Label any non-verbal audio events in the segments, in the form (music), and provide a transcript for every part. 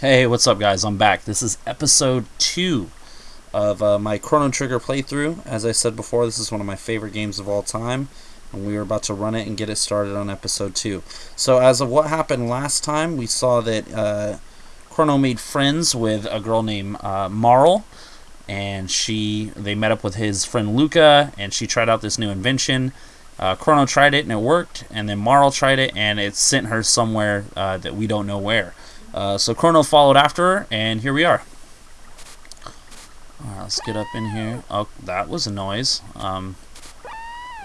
Hey, what's up guys? I'm back. This is episode 2 of uh, my Chrono Trigger playthrough. As I said before, this is one of my favorite games of all time, and we are about to run it and get it started on episode 2. So as of what happened last time, we saw that uh, Chrono made friends with a girl named uh, Marle, and she they met up with his friend Lucca, and she tried out this new invention. Uh, Chrono tried it and it worked, and then Marle tried it and it sent her somewhere uh, that we don't know where. Uh, so Chrono followed after her, and here we are. Let's get up in here. Oh, that was a noise. Um,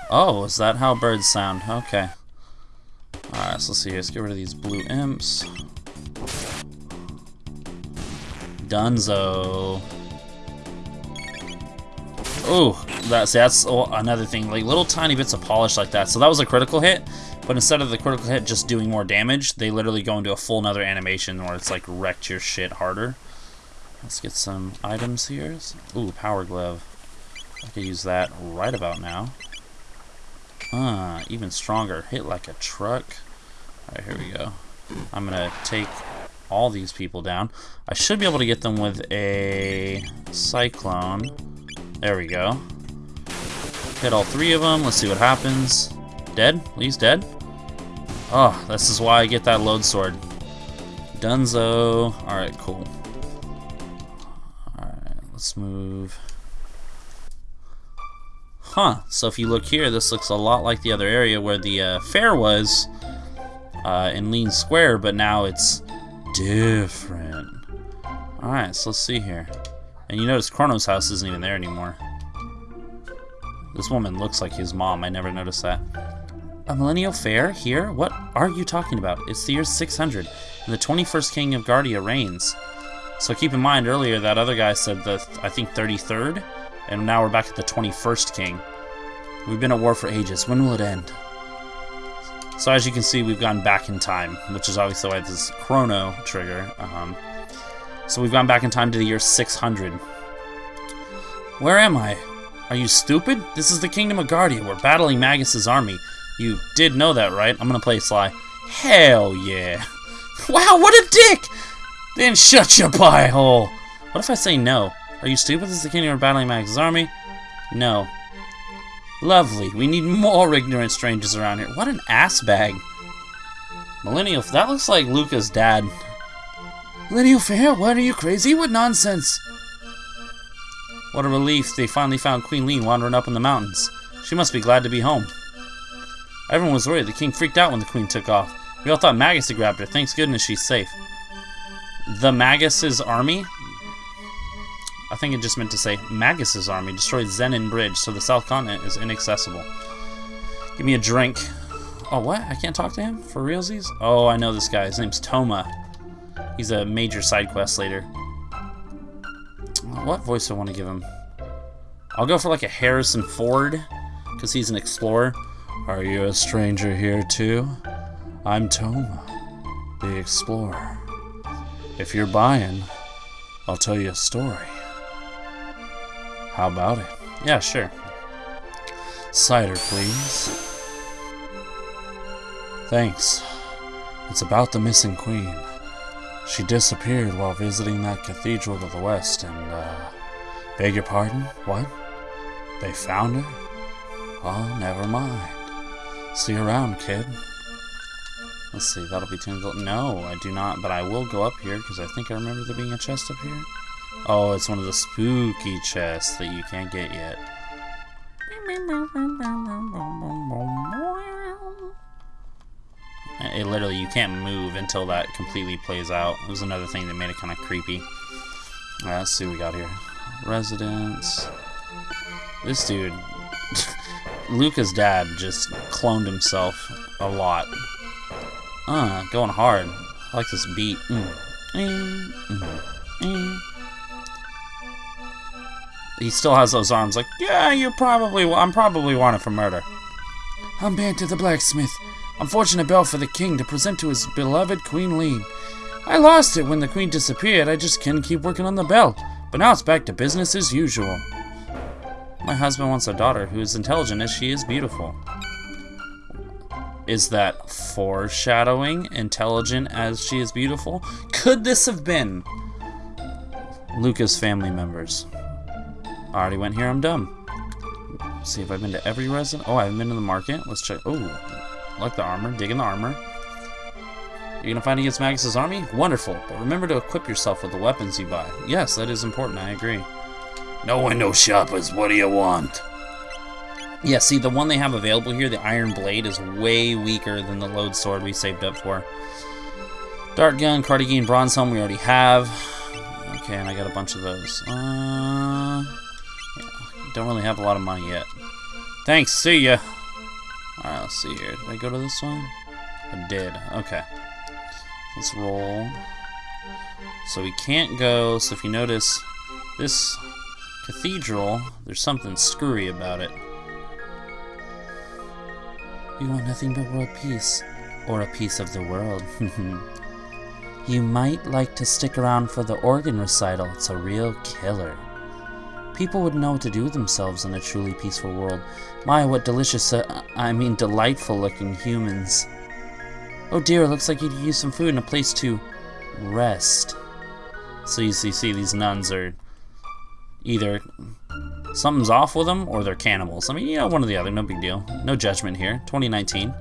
oh, is that how birds sound? Okay. Alright, so let's see. Let's get rid of these blue imps. Dunzo. Oh, that's that's oh, another thing. Like little tiny bits of polish like that. So that was a critical hit. But instead of the critical hit just doing more damage, they literally go into a full another animation where it's like wrecked your shit harder. Let's get some items here. Ooh, power glove. I could use that right about now. Ah, even stronger. Hit like a truck. Alright, here we go. I'm gonna take all these people down. I should be able to get them with a cyclone. There we go. Hit all three of them. Let's see what happens. Dead? He's dead? Oh, this is why I get that Lode Sword. Dunzo. Alright, cool. Alright, let's move. Huh, so if you look here, this looks a lot like the other area where the uh, fair was uh, in Leene Square, but now it's different. Alright, so let's see here. And you notice Chrono's house isn't even there anymore. This woman looks like his mom, I never noticed that. A millennial fair here? What are you talking about? It's the year 600, and the 21st king of Guardia reigns. So keep in mind, earlier that other guy said the, I think, 33rd, and now we're back at the 21st king. We've been at war for ages. When will it end? So as you can see, we've gone back in time, which is obviously why this chrono trigger. Um, so we've gone back in time to the year 600. Where am I? Are you stupid? This is the Kingdom of Guardia. We're battling Magus's army. You did know that, right? I'm gonna play Sly. Hell yeah. (laughs) Wow, what a dick! Then shut your pie hole. What if I say no? Are you stupid? This is the kingdom of battling Magus's army? No. Lovely. We need more ignorant strangers around here. What an ass bag. Millennial, that looks like Lucca's dad. Millennial Fair? What are you crazy? What nonsense? What a relief they finally found Queen Leene wandering up in the mountains. She must be glad to be home. Everyone was worried. The king freaked out when the queen took off. We all thought Magus had grabbed her. Thanks goodness she's safe. The Magus's army? I think it just meant to say Magus's army destroyed Zenan Bridge, so the South Continent is inaccessible. Give me a drink. Oh, what? I can't talk to him? For realsies? Oh, I know this guy. His name's Toma. He's a major side quest later. What voice do I want to give him? I'll go for like a Harrison Ford, because he's an explorer. Are you a stranger here too? I'm Toma, the explorer. If you're buying, I'll tell you a story. How about it? Yeah, sure. Cider, please. Thanks. It's about the missing queen. She disappeared while visiting that cathedral to the west and, uh, beg your pardon? What? They found her? Oh, never mind. See you around, kid. Let's see, that'll be Tingle. No, I do not, but I will go up here because I think I remember there being a chest up here. Oh, it's one of the spooky chests that you can't get yet. It literally, you can't move until that completely plays out. It was another thing that made it kind of creepy. Alright, let's see what we got here. Residence. This dude (laughs) Lucca's dad just cloned himself a lot. Uh, going hard. I like this beat. Mm. Mm. Mm. mm. He still has those arms like, yeah, you probably, I'm probably wanted for murder. I'm banned to the blacksmith. Unfortunate bell for the king to present to his beloved Queen Leene. I lost it when the queen disappeared. I just couldn't keep working on the bell. But now it's back to business as usual. My husband wants a daughter who is intelligent as she is beautiful. Is that foreshadowing? Intelligent as she is beautiful? Could this have been Lucca's family members? I already went here, I'm dumb. Let's see if I've been to every resident. Oh, I haven't been to the market. Let's check. Oh, like the armor. Digging the armor. You're gonna fight against Magus' army? Wonderful, but remember to equip yourself with the weapons you buy. Yes, that is important, I agree. No window shoppers, what do you want? Yeah, see, the one they have available here, the Iron Blade, is way weaker than the Lode Sword we saved up for. Dart Gun, Cardigan, Bronze Helm we already have. Okay, and I got a bunch of those. Uh, yeah, don't really have a lot of money yet. Thanks, see ya! Alright, let's see here. Did I go to this one? I did. Okay. Let's roll. So we can't go, so if you notice, this cathedral, there's something screwy about it. You want nothing but world peace, or a piece of the world. (laughs) you might like to stick around for the organ recital, it's a real killer. People would know what to do with themselves in a truly peaceful world. My, what delicious, uh, I mean delightful looking humans. Oh dear, it looks like you would use some food and a place to rest. So you see, see these nuns are either something's off with them or they're cannibals. I mean, you know, one or the other, no big deal. No judgment here. 2019.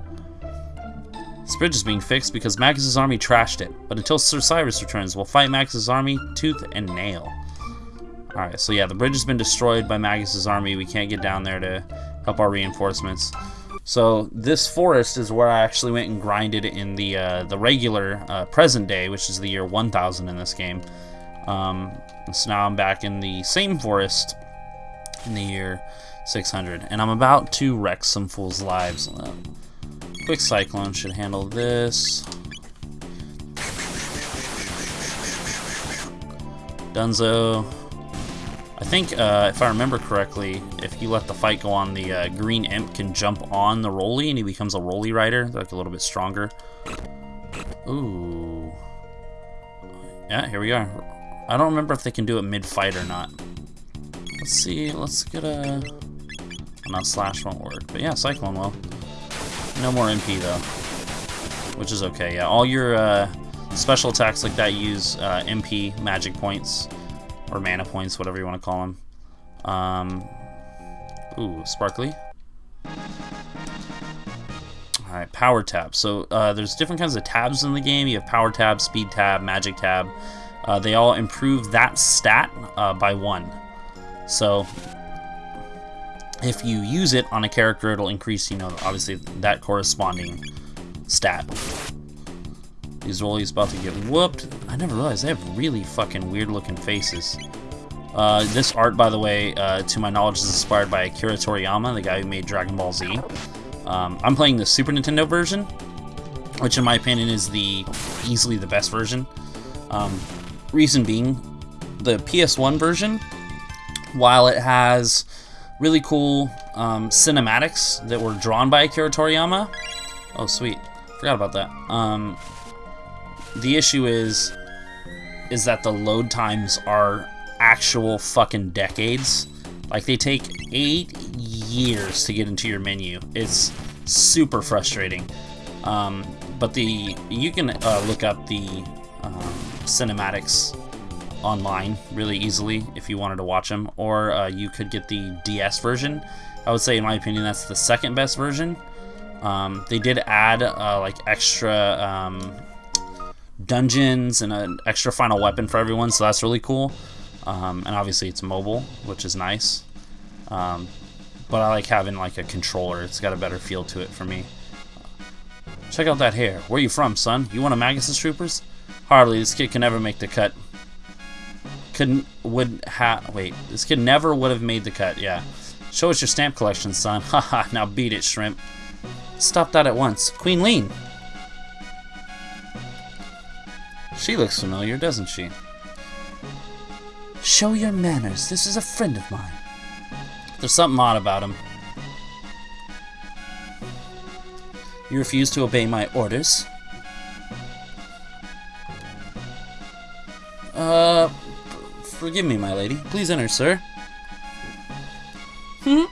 This bridge is being fixed because Magus' army trashed it. But until Sir Cyrus returns, we'll fight Magus' army tooth and nail. Alright, so yeah, the bridge has been destroyed by Magus' army. We can't get down there to help our reinforcements. So this forest is where I actually went and grinded in the uh, the regular uh, present day, which is the year 1000 in this game. Um, so now I'm back in the same forest in the year 600, and I'm about to wreck some fools' lives. Uh, quick cyclone should handle this. Dunzo. I think, uh, if I remember correctly, if you let the fight go on, the uh, green imp can jump on the Roly and he becomes a Roly rider, like a little bit stronger. Ooh. Yeah, here we are. I don't remember if they can do it mid-fight or not. Let's see, let's get a... Oh, no, slash won't work, but yeah, Cyclone will. No more MP though, which is okay, yeah. All your uh, special attacks like that use uh, MP magic points or mana points, whatever you want to call them. Um, ooh, sparkly. Alright, power tab. So uh, there's different kinds of tabs in the game. You have power tab, speed tab, magic tab. Uh, they all improve that stat uh, by one. So if you use it on a character, it'll increase, you know, obviously that corresponding stat. These rollies about to get whooped. I never realized they have really fucking weird looking faces. Uh, this art, by the way, uh, to my knowledge, is inspired by Akira Toriyama, the guy who made Dragon Ball Z. Um, I'm playing the Super Nintendo version, which in my opinion is the easily the best version. Um, reason being, the PS1 version, while it has really cool um, cinematics that were drawn by Akira Toriyama, oh sweet, forgot about that. The issue is is that the load times are actual fucking decades. Like they take eight years to get into your menu. It's super frustrating. Um, but the you can uh, look up the um, cinematics online really easily if you wanted to watch them, or uh, you could get the DS version. I would say, in my opinion, that's the second best version. Um, they did add uh, like extra um, dungeons and an extra final weapon for everyone, so that's really cool. Um, and obviously it's mobile, which is nice. Um, but I like having like a controller. It's got a better feel to it for me. Check out that hair. Where you from, son? You one of Magus' troopers? Hardly. This kid can never make the cut. Couldn't would have wait. This kid never would have made the cut. Yeah. Show us your stamp collection, son. (laughs) Haha. now beat it, shrimp. Stop that at once. Queen Leene. She looks familiar, doesn't she? Show your manners. This is a friend of mine. There's something odd about him. You refuse to obey my orders? Uh, forgive me, my lady. Please enter, sir. Hmm?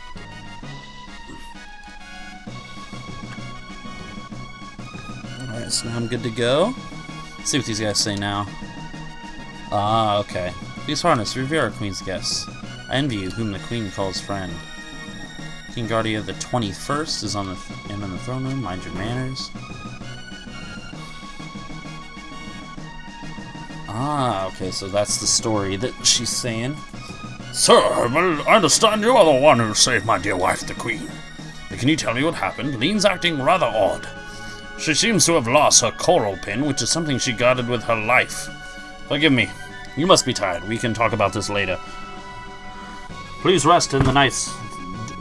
Alright, so now I'm good to go. Let's see what these guys say now. Ah, okay. Please harness, revere our queen's guests. I envy you, whom the queen calls friend. King Guardia the 21st is on the th in the throne room. Mind your manners. Ah, okay, so that's the story that she's saying. Sir, I understand you are the one who saved my dear wife, the Queen. But can you tell me what happened? Leene's acting rather odd. She seems to have lost her coral pin, which is something she guarded with her life. Forgive me. You must be tired. We can talk about this later. Please rest in the nice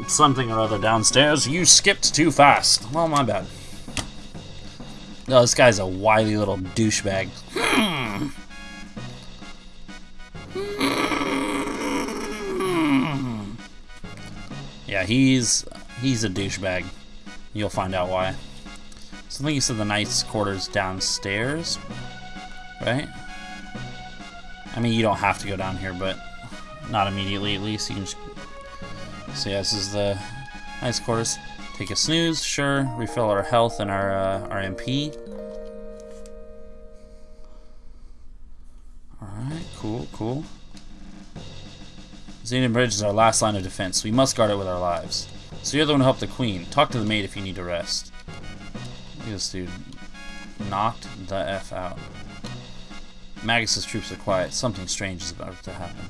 something or other downstairs. You skipped too fast. Well, my bad. Oh, this guy's a wily little douchebag. Hmm. Yeah, he's he's a douchebag. You'll find out why. So I think you said the knight's quarters downstairs, right? I mean, you don't have to go down here, but not immediately at least. You can just... So yeah, this is the knight's quarters. Take a snooze, sure. Refill our health and our uh, our MP. Alright, cool, cool. Zenan Bridge is our last line of defense. We must guard it with our lives. So you're the one who helped the queen. Talk to the maid if you need to rest. This dude. Knocked the F out. Magus's troops are quiet. Something strange is about to happen.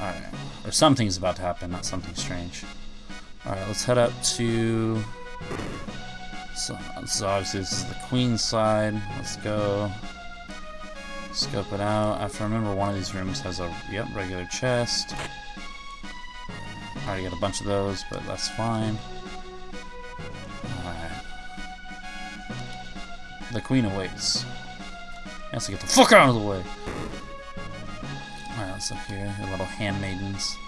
Alright. Or something's about to happen, not something strange. Alright, let's head up to... So, so obviously this is the queen's side. Let's go. Scope it out. I have to remember one of these rooms has a yep regular chest. I already got a bunch of those, but that's fine. The queen awaits. Has to get the fuck out of the way. Alright, let's look here. Your little handmaidens.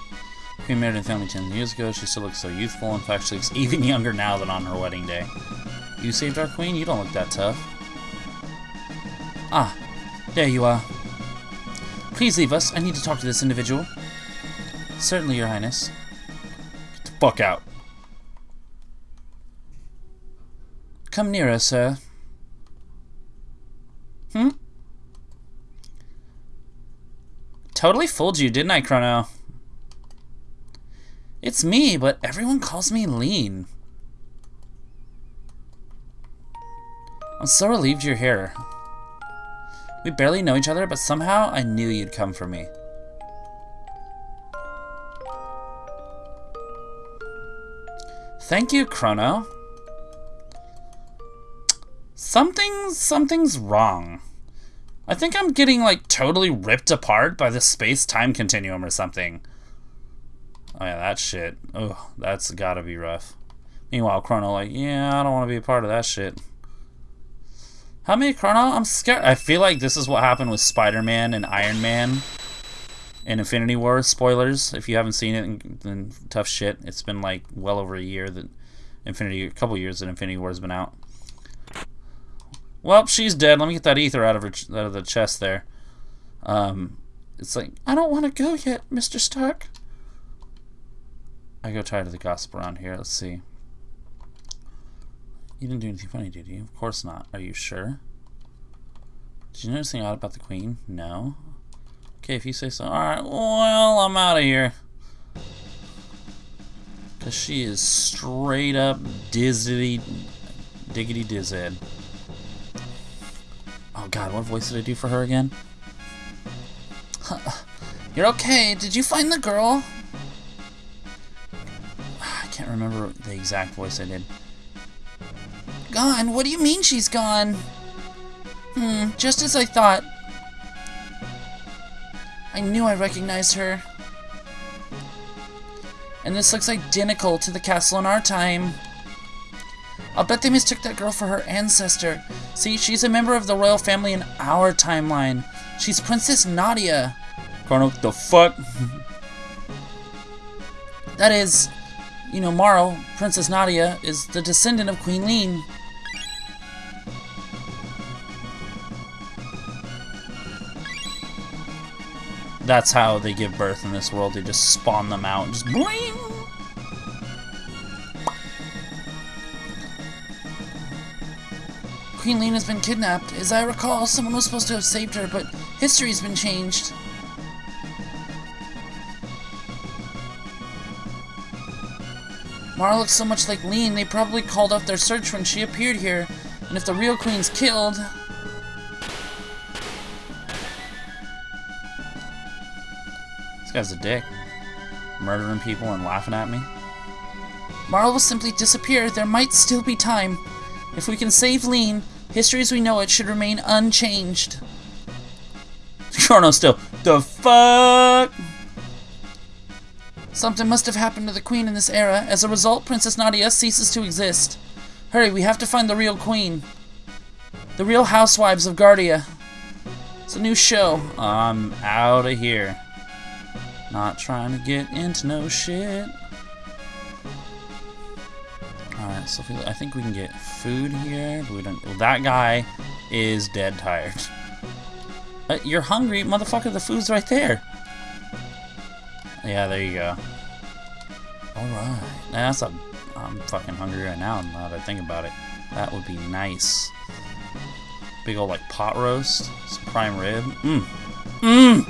Queen married in family 10 years ago. She still looks so youthful. In fact, she looks (laughs) even younger now than on her wedding day. You saved our queen? You don't look that tough. Ah, there you are. Please leave us. I need to talk to this individual. Certainly, Your Highness. Get the fuck out. Come nearer, sir. Hmm? Totally fooled you, didn't I, Chrono? It's me, but everyone calls me Leene. I'm so relieved you're here. We barely know each other, but somehow I knew you'd come for me. Thank you, Chrono. Something, something's wrong. I think I'm getting, like, totally ripped apart by the space-time continuum or something. Oh yeah, that shit. Oh, that's gotta be rough. Meanwhile, Chrono like, yeah, I don't want to be a part of that shit. How many Chrono? I'm scared. I feel like this is what happened with Spider-Man and Iron Man in Infinity War. Spoilers, if you haven't seen it, then tough shit. It's been like well over a year that Infinity, a couple years that Infinity War has been out. Well, she's dead. Let me get that ether out of her, out of the chest there. Um, it's like I don't want to go yet, Mister Stark. I go tired of the gossip around here. Let's see. You didn't do anything funny, did you? Of course not. Are you sure? Did you notice anything odd about the queen? No. Okay, if you say so. Alright, well, I'm out of here. Because she is straight up dizzity, diggity dizzhead. God, what voice did I do for her again? (sighs) You're okay. Did you find the girl? (sighs) I can't remember the exact voice I did. Gone? What do you mean she's gone? Hmm, just as I thought. I knew I recognized her. And this looks identical to the castle in our time. I'll bet they mistook that girl for her ancestor. See, she's a member of the royal family in our timeline. She's Princess Nadia. Chrono, the fuck? (laughs) that is, you know, Morrow, Princess Nadia, is the descendant of Queen Leene. that's how they give birth in this world. They just spawn them out and just bling. Queen has been kidnapped. As I recall, someone was supposed to have saved her, but history's been changed. Marle looks so much like Leene, they probably called off their search when she appeared here. And if the real queen's killed... This guy's a dick. Murdering people and laughing at me. Marle will simply disappear. There might still be time. If we can save Leene, history as we know it should remain unchanged. Chrono still. The fuck? Something must have happened to the queen in this era. As a result, Princess Nadia ceases to exist. Hurry, we have to find the real queen. The real housewives of Guardia. It's a new show. I'm out of here. Not trying to get into no shit. Alright, so I think we can get food here. We don't. Well, that guy is dead tired. Uh, you're hungry, motherfucker. The food's right there. Yeah, there you go. Alright. That's a... I'm fucking hungry right now, now that I think about it. That would be nice. Big old, like, pot roast. Some prime rib. Mmm. Mmm!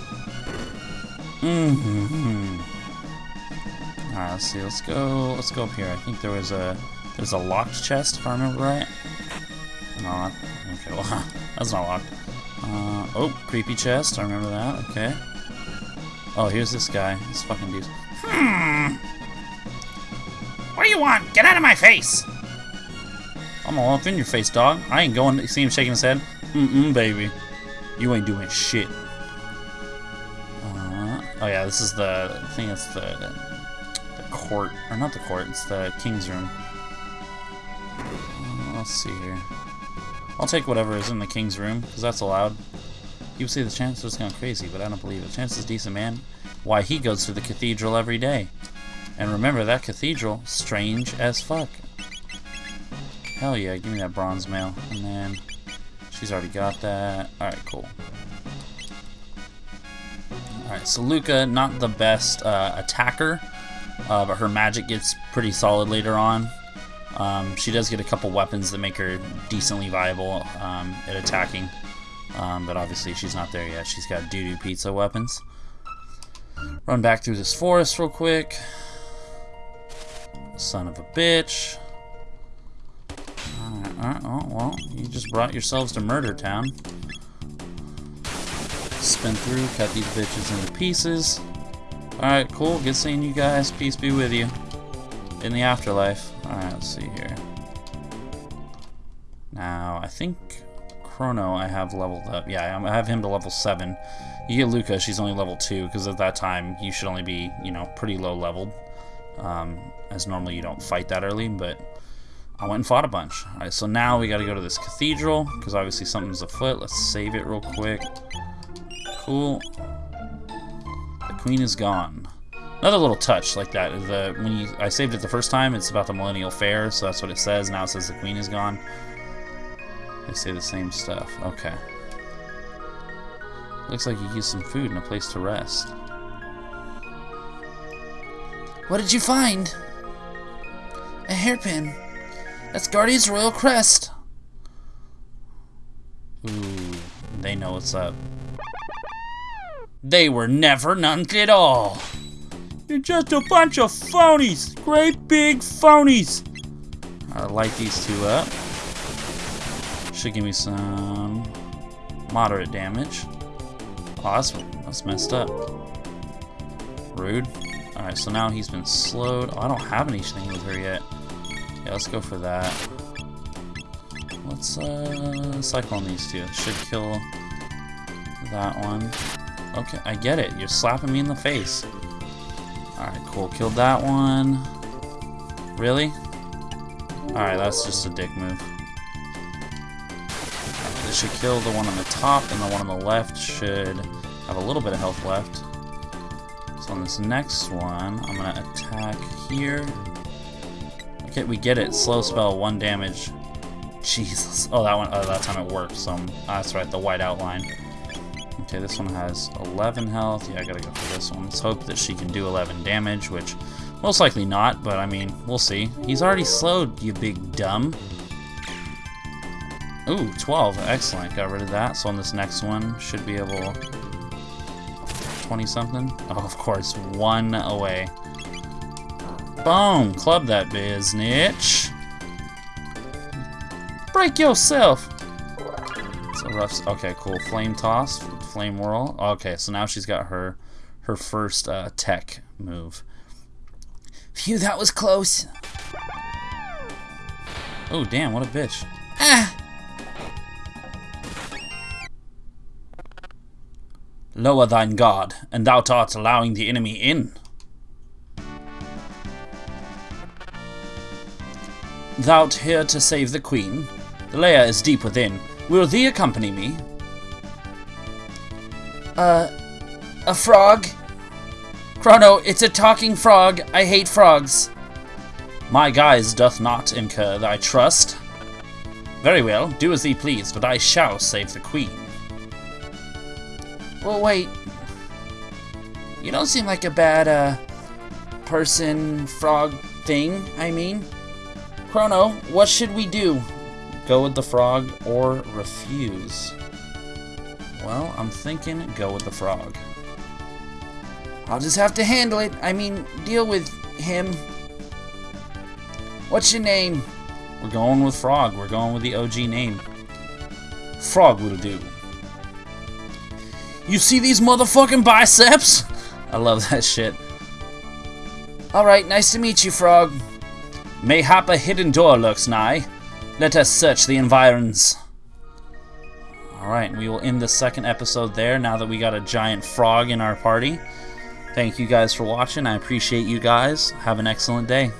Mmm. -hmm. Alright, let's see. Let's go... Let's go up here. I think there was a... There's a locked chest, if I remember right. No, okay, well, (laughs) that's not locked. Uh, oh, creepy chest. I remember that. Okay. Oh, here's this guy. This fucking dude. Hmm. What do you want? Get out of my face! I'm all up in your face, dog. I ain't going to see him shaking his head. Mm-mm, baby. You ain't doing shit. Uh, oh yeah, this is the I think it's the the court or not the court. It's the king's room. Let's see here. I'll take whatever is in the king's room because that's allowed. People say the chance is going crazy, but I don't believe it. Chance is decent, man. Why, he goes to the cathedral every day. And remember, that cathedral, strange as fuck. Hell yeah, give me that bronze mail. And then, she's already got that. Alright, cool. Alright, so Lucca, not the best uh, attacker, uh, but her magic gets pretty solid later on. Um, she does get a couple weapons that make her decently viable um, at attacking. Um, but obviously she's not there yet. She's got doo-doo pizza weapons. Run back through this forest real quick. Son of a bitch. Alright, alright, oh, well, you just brought yourselves to Murder Town. Spin through, cut these bitches into pieces. Alright, cool, good seeing you guys. Peace be with you. In the afterlife. Alright, let's see here. Now, I think Chrono I have leveled up. Yeah, I have him to level 7. You get Lucca, she's only level 2, because at that time you should only be, you know, pretty low leveled. Um, as normally you don't fight that early, but I went and fought a bunch. Alright, so now we gotta go to this cathedral, because obviously something's afoot. Let's save it real quick. Cool. The queen is gone. Another little touch like that. The when you I saved it the first time, it's about the Millennial Fair, so that's what it says. Now it says the queen is gone. They say the same stuff. Okay. Looks like you used some food and a place to rest. What did you find? A hairpin. That's Guardia's royal crest. Ooh, they know what's up. They were never none at all. You're just a bunch of phonies. Great big phonies. I'll light these two up. Should give me some moderate damage. Oh, that's, that's messed up. Rude. Alright, so now he's been slowed. Oh, I don't have anything with her yet. Yeah, let's go for that. Let's uh, cycle on these two. Should kill that one. Okay, I get it. You're slapping me in the face. Alright, cool. Killed that one. Really? Alright, that's just a dick move. This should kill the one on the top, and the one on the left should have a little bit of health left. So on this next one, I'm going to attack here. Okay, we get it. Slow spell, one damage. (laughs) Jesus. Oh, that one. Oh, that time it worked. So oh, that's right, the white outline. Okay, this one has 11 health. Yeah, I gotta go for this one. Let's hope that she can do 11 damage, which most likely not, but I mean, we'll see. He's already slowed, you big dumb. Ooh, 12. Excellent. Got rid of that. So on this next one, should be able... 20 something? Oh, of course, one away. Boom! Club that biznitch. Break yourself! Okay, cool. Flame toss, flame whirl. Okay, so now she's got her her first uh, tech move. Phew, that was close. Oh, damn, what a bitch. Ah! Lower thine guard, and thou art allowing the enemy in. Thou'rt here to save the queen. The lair is deep within. Will thee accompany me? Uh, a frog? Chrono, it's a talking frog. I hate frogs. My guise doth not incur thy trust. Very well, do as thee please, but I shall save the queen. Well, wait. You don't seem like a bad, uh, person, frog thing, I mean. Chrono, what should we do? Go with the frog or refuse? Well, I'm thinking go with the frog. I'll just have to handle it. I mean, deal with him. What's your name? We're going with frog. We're going with the OG name. Frog will do. You see these motherfucking biceps? (laughs) I love that shit. Alright, nice to meet you, Frog. Mayhap a hidden door lurks nigh. Let us search the environs. Alright, we will end the second episode there now that we got a giant frog in our party. Thank you guys for watching. I appreciate you guys. Have an excellent day.